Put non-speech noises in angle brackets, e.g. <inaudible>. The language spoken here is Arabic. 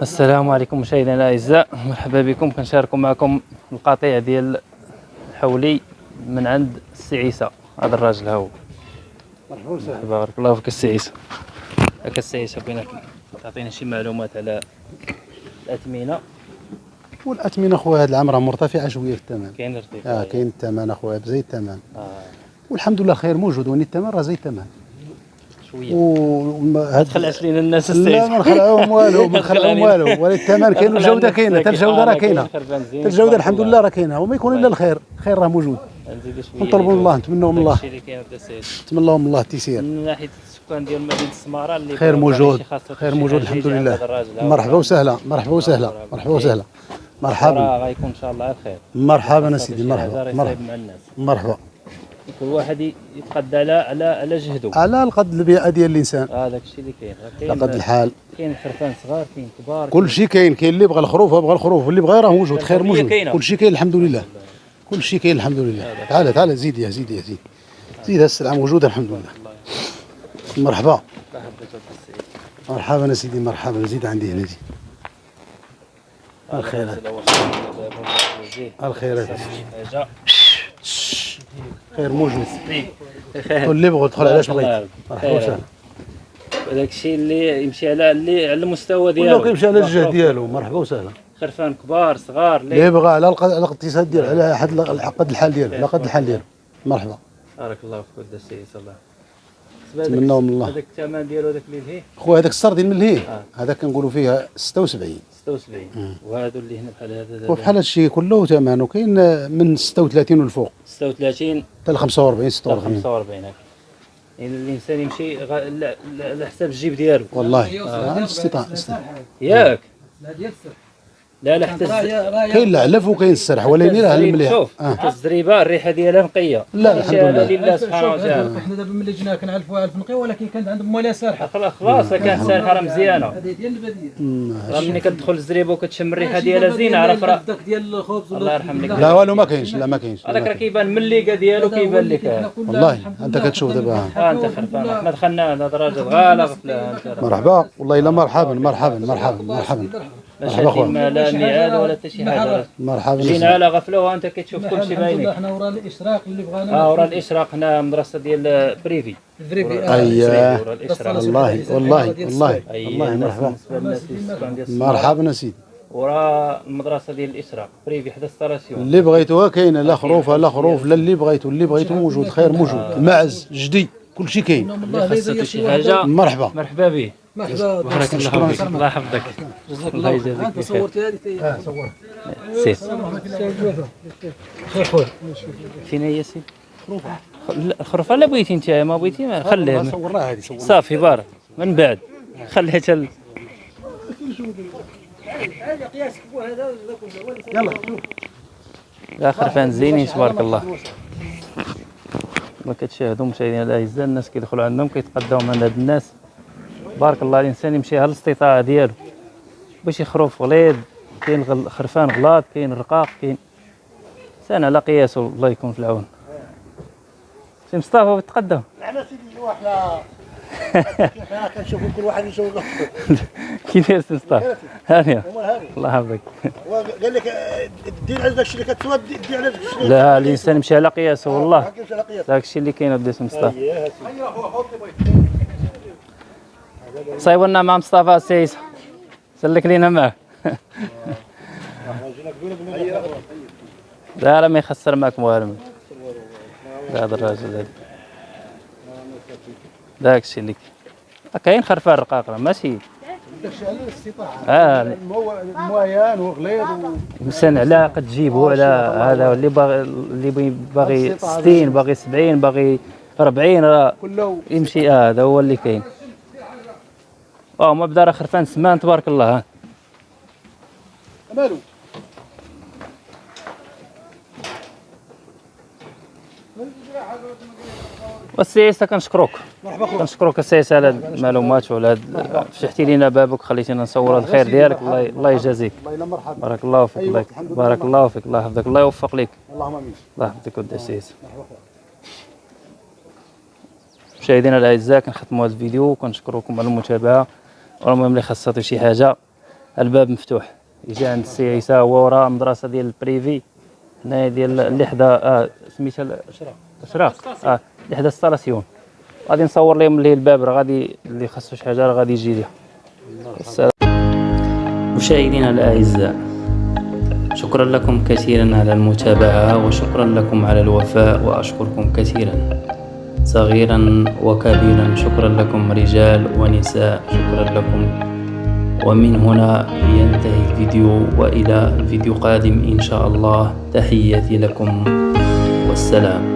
السلام عليكم مشاهدينا الاعزاء مرحبا بكم كنشاركوا معكم القطيع ديال الحولي من عند السي عيسى هذا الراجل ها هو. مرحبا وسهلا. بارك الله فيك السي عيسى. هكا السي عيسى بغيناك تعطينا شي معلومات على الأثمنة. والأثمنة خويا هذا العام راه مرتفعة شوية في الثمن. كاين ارتفاع. آه كاين الثمن أخويا بزيد الثمن. آه. والحمد لله الخير موجود وين الثمن راه زي الثمن. شوية. وهاد تخلعش لينا الناس السي لا ما نخلعوهم والو ما نخلعوهم والو. ولا الثمن كاين؟ <laughs> والجوده كاينة حتى الجودة راه كاينة. حتى الجودة الحمد لله راه كاينة. وما يكون إلا الخير. الخير راه موجود. نطلبوا من الله نتمنوا من الله نتمنوا من الله التيسير. من ناحية السكان ديال مدينة السمارة اللي خير موجود. خير موجود الحمد لله. مرحبا وسهلا مرحبا وسهلا مرحبا وسهلا. مرحبا. غيكون إن شاء الله على خير. مرحبا سيدي مرحبا مرحبا. كل واحد يتقدى على على على جهده. على القد البيئه ديال الإنسان. هذاك الشيء اللي كاين. على قد الحال. كاين خرفان صغار كاين كبار كل شيء كاين كاين اللي بغى الخروف بغى الخروف واللي بغى راه موجود خير موجود. كل شيء كاين الحمد لله. كل شيء كاين الحمد لله. تعال تعال زيد يا زيد يا زيد. زيد السلعة موجودة الحمد لله. مرحبا. مرحبا يا سيدي مرحبا. زيد عندي هنا زيد. الخيرات. الخيرات. خير موجود. واللي بغى يدخل علاش بغيت. مرحبا وسهلا. هذاك الشيء اللي يمشي على اللي على المستوى ولا ديالو. كيمشي على الجهة ديالو. مرحبا وسهلا. خرفان كبار صغار اللي يبغى على الاقتصاد ديالو على حد قد الحال ديالو على قد الحال ديالو. مرحبا. بارك الله فيك ولد السيد الله نتمنوا من الله. هذاك الثمن ديالو هذاك اللي لهيه؟ خويا هذاك السردين من الهيه آه. هذا كنقولوا فيها 76 76 وهادو اللي هنا بحال هذا وبحال هادشي كله ثمنه كاين من 36 والفوق. 36 حتى ل 45 حتى 46 45 هكا يعني الانسان يمشي غ- لا- لا- على حساب الجيب ديالو والله آه، الاستطاعه الاستطاعة. ياك لا ديال السر لا لا حتى كاين العلف وكاين السرح ولكن راه المليح شوف آه. حتى الزريبة الريحة ديالها نقية. لا، الحمد شهادة لله. لله سبحانه وتعالى إحنا دابا ملي جينا كنعرفوها ألف نقية ولكن كانت عندهم مواليها سارحه خلاص خلاص كانت سالحه راه مزيانه هذه ديال البديه مم. راه ملي كتدخل الزريبة وكتشم الريحة ديالها زينة عرف راه. داك ديال الخبز الله يرحم لك. لا والو ما كاينش لا ما كاينش. هذاك راه كيبان من الليقه ديالو كيبان لك والله أنت كتشوف دابا. أنت خرفان حنا دخلنا هذا الراجل غفله راه. مرحبا. والله إلا مرحبا مرحبا مرحبا مرحبا. مرحبا خويا. ما لا ميعاد ولا حتى شي حاجة. مرحبا. جينا على غفلة وانت كتشوف كل شيء باينين حنا ورا الإشراق اللي بغانا آه ورا الإشراق هنا مدرسة ديال privé. أييه. ورا الإشراق. والله والله والله. والله مرحبا. ديال الصمام. مرحبا. يا سيدي ورا المدرسة ديال الإشراق. privé حدا station اللي بغيتوها كاينة لا خروف لا خروف لا اللي بغيتو. اللي بغيتو موجود خير موجود. المعز جدي كل شيء كاين. خاصك شي حاجة. مرحبا. مرحبا به مرحبا. بارك الله فيك. الله يحفظك. جزاك الله الله يجازيك أنت. صورتي هذه تي سير. خير خويا. فين هي سير لا الخرفه لا بغيتي انت ما بغيتي؟ ما خليها. صورناها هذه صورناها. صافي بارك. من بعد. خليها تل يلا لا خرفان زينين تبارك الله. ما كتشاهدوا مشاهدينا الاعزاء الناس كيدخلوا عندهم كيتقداو من هاد الناس. بارك الله الإنسان يمشي على الاستطاعة ديالو. باش يخروف غليظ كاين غل- خرفان غلاط كاين رقاق كاين انسان على قياسه الله يكون في العون. سي مصطفى تقدم؟ إحنا سيدي <laughs> إحنا كنشوفوا كل واحد يشوف <laughs> كيف داير سي مصطفى؟ هانيه هذا الله يحفظك. قال لك دير على داك الشيء اللي كتسوى دير على داك الشيء لا الإنسان يمشي على قياسه والله. كيمشي على قياس داك الشيء اللي كاين ودي سي مصطفى. صايبوا مع مصطفى السيس سلك لينا معاه <laughs> لا لا ما يخسر معكم والو لا هذا الراجل هذا. داك الشيء اللي كاين. خرفان رقاق راه ماشي. داك الشيء على الاستطاعه آه المويان وغليظ الانسان على قد جيبه على هذا؟ اللي باغي اللي باغي 60 باغي 70 باغي 40 راه كله. يمشي آه هذا هو اللي كاين. آه ما بدا راه خرفان سمان تبارك الله. ها. مالو؟ والسياسة كنشكروك. مرحبا خويا. كنشكروك السياسة على هاد المعلومات وعلى هاد فتحتي لينا بابك وخليتينا نصور هاد الخير ديالك. الله الله يجازيك. الله بارك الله فيك. الله الحمد لله. بارك الله فيك. الله يحفظك. الله يوفق لك اللهم آمين. الله يحفظك ودي السياسة. مشاهدينا الأعزاء كنختموا هذا الفيديو. وكنشكركم على المتابعة. والمهم اللي خاصاتو شي حاجة. الباب مفتوح. يجي عند السي عيسى هو وراه مدرسة ديال ال privé. هنايا ديال اللي حدا آه سميتها ال- أشراق. آه اللي حدا station غادي نصور لهم اللي الباب راه غادي اللي خاصو شي حاجة راه غادي يجي ليها. مشاهدينا الأعزاء شكرا لكم كثيرا على المتابعة وشكرا لكم على الوفاء وأشكركم كثيرا. صغيرا وكبيرا. شكرا لكم رجال ونساء. شكرا لكم. ومن هنا ينتهي الفيديو وإلى فيديو قادم إن شاء الله. تحياتي لكم. والسلام.